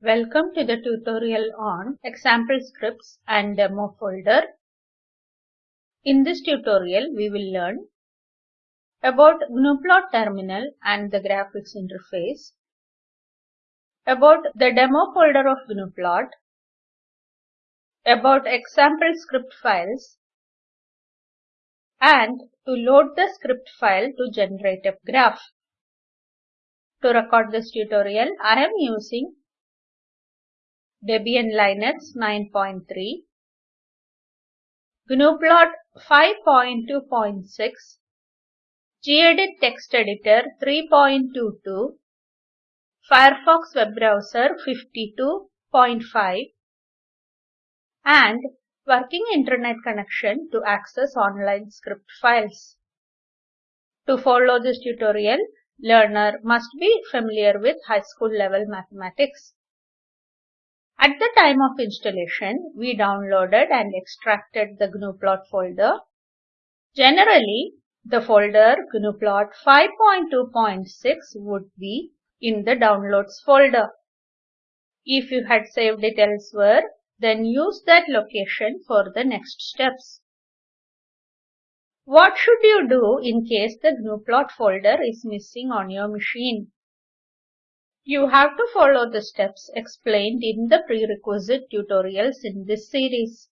Welcome to the tutorial on example scripts and demo folder. In this tutorial we will learn about GNUplot terminal and the graphics interface, about the demo folder of GNUplot, about example script files, and to load the script file to generate a graph. To record this tutorial, I am using Debian Linux 9.3, GNUplot 5.2.6, gedit text editor 3.22, Firefox web browser 52.5 and working internet connection to access online script files. To follow this tutorial, learner must be familiar with high school level mathematics. At the time of installation, we downloaded and extracted the GNUplot folder. Generally, the folder GNUplot 5.2.6 would be in the downloads folder. If you had saved it elsewhere, then use that location for the next steps. What should you do in case the GNUplot folder is missing on your machine? You have to follow the steps explained in the prerequisite tutorials in this series.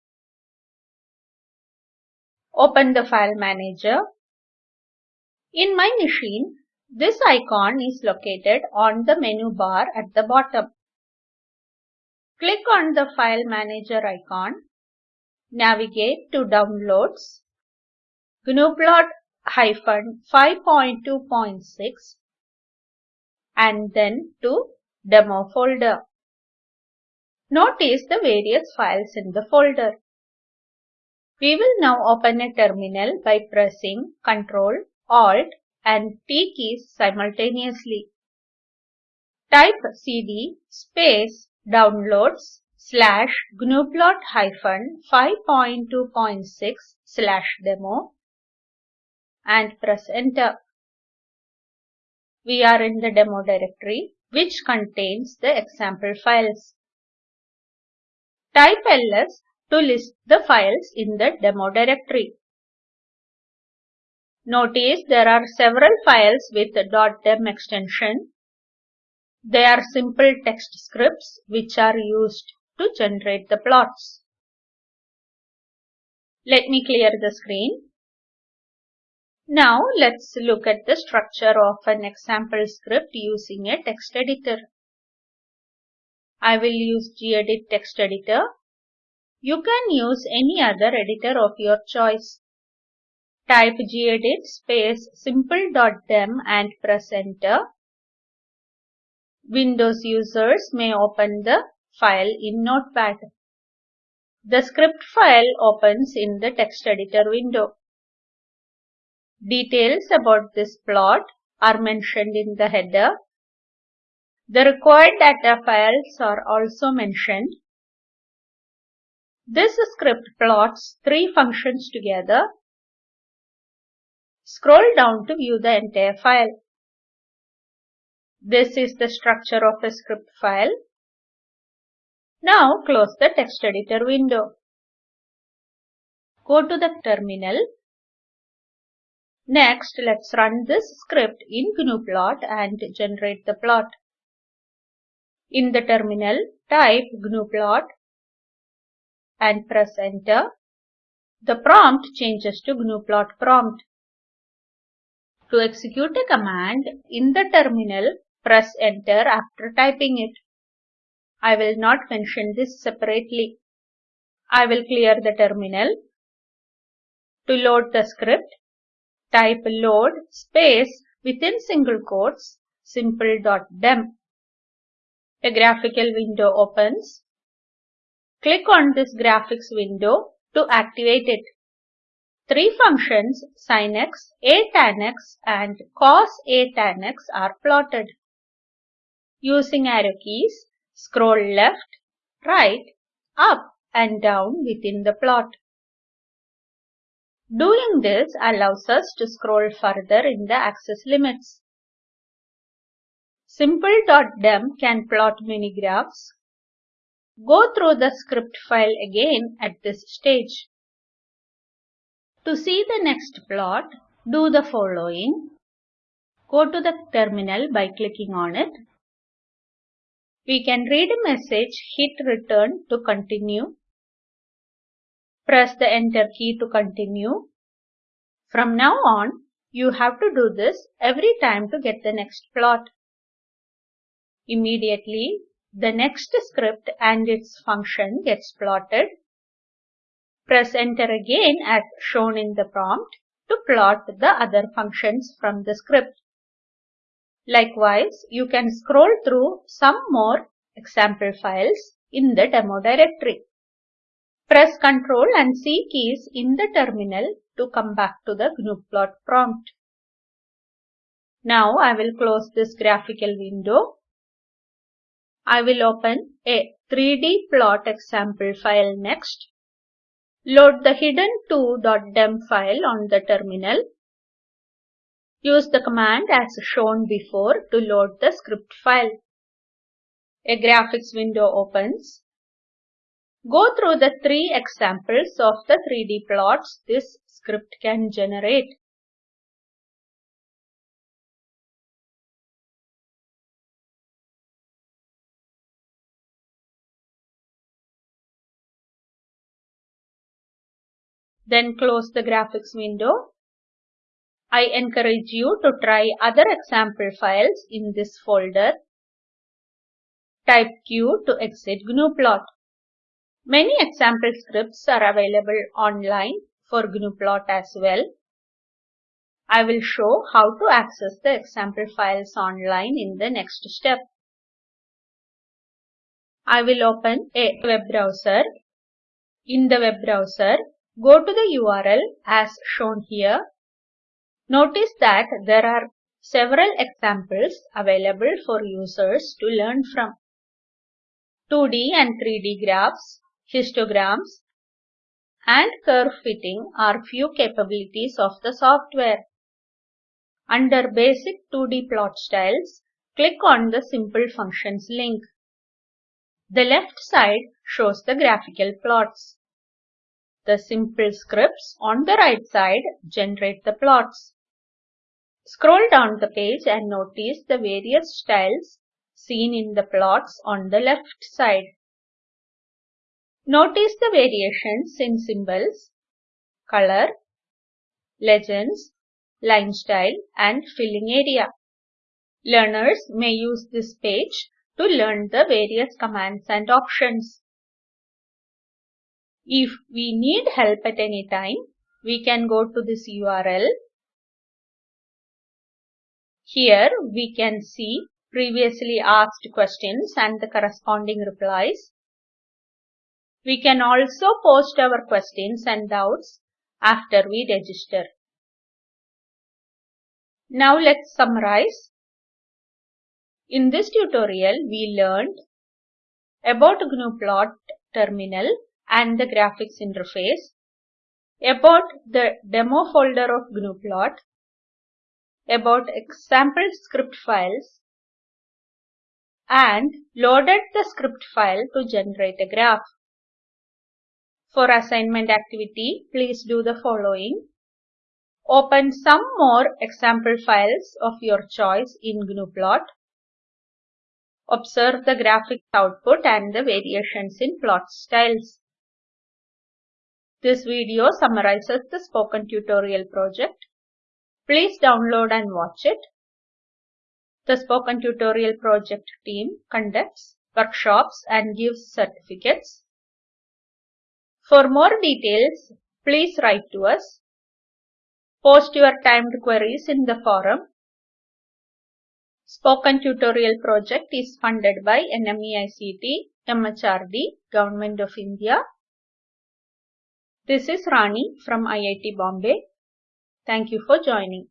Open the file manager. In my machine, this icon is located on the menu bar at the bottom. Click on the file manager icon. Navigate to downloads. GNUplot 5.2.6 and then to demo folder. Notice the various files in the folder. We will now open a terminal by pressing Ctrl, Alt and T keys simultaneously. Type cd space downloads slash gnuplot hyphen 5.2.6 slash demo and press enter. We are in the demo directory which contains the example files. Type ls to list the files in the demo directory. Notice there are several files with .dem extension. They are simple text scripts which are used to generate the plots. Let me clear the screen. Now let's look at the structure of an example script using a text editor. I will use gedit text editor. You can use any other editor of your choice. Type gedit space simple.dem and press enter. Windows users may open the file in Notepad. The script file opens in the text editor window. Details about this plot are mentioned in the header. The required data files are also mentioned. This script plots three functions together. Scroll down to view the entire file. This is the structure of a script file. Now close the text editor window. Go to the terminal Next, let's run this script in GNUplot and generate the plot. In the terminal, type GNUplot and press enter. The prompt changes to GNUplot prompt. To execute a command in the terminal, press enter after typing it. I will not mention this separately. I will clear the terminal. To load the script, type load space within single quotes simple.dem. A graphical window opens. Click on this graphics window to activate it. Three functions sin x, a tan x and cos a tan x are plotted. Using arrow keys, scroll left, right, up and down within the plot. Doing this allows us to scroll further in the axis limits. Simple.dem can plot many graphs. Go through the script file again at this stage. To see the next plot, do the following. Go to the terminal by clicking on it. We can read a message, hit return to continue. Press the enter key to continue. From now on, you have to do this every time to get the next plot. Immediately, the next script and its function gets plotted. Press enter again as shown in the prompt to plot the other functions from the script. Likewise, you can scroll through some more example files in the demo directory. Press Ctrl and C keys in the terminal to come back to the GNUplot prompt. Now I will close this graphical window. I will open a 3D plot example file next. Load the hidden2.dem file on the terminal. Use the command as shown before to load the script file. A graphics window opens. Go through the three examples of the 3D plots this script can generate. Then close the graphics window. I encourage you to try other example files in this folder. Type Q to exit GNUplot. Many example scripts are available online for GNUplot as well. I will show how to access the example files online in the next step. I will open a web browser. In the web browser, go to the URL as shown here. Notice that there are several examples available for users to learn from. 2D and 3D graphs, histograms, and curve fitting are few capabilities of the software. Under Basic 2D Plot Styles, click on the Simple Functions link. The left side shows the graphical plots. The simple scripts on the right side generate the plots. Scroll down the page and notice the various styles seen in the plots on the left side. Notice the variations in symbols, color, legends, line style and filling area. Learners may use this page to learn the various commands and options. If we need help at any time, we can go to this URL. Here we can see previously asked questions and the corresponding replies. We can also post our questions and doubts after we register. Now let's summarize. In this tutorial, we learned about GNUplot terminal and the graphics interface, about the demo folder of GNUplot, about example script files, and loaded the script file to generate a graph. For assignment activity, please do the following. Open some more example files of your choice in GNUplot. Observe the graphics output and the variations in plot styles. This video summarizes the spoken tutorial project. Please download and watch it. The spoken tutorial project team conducts workshops and gives certificates. For more details, please write to us. Post your timed queries in the forum. Spoken Tutorial project is funded by NMEICT, MHRD, Government of India. This is Rani from IIT Bombay. Thank you for joining.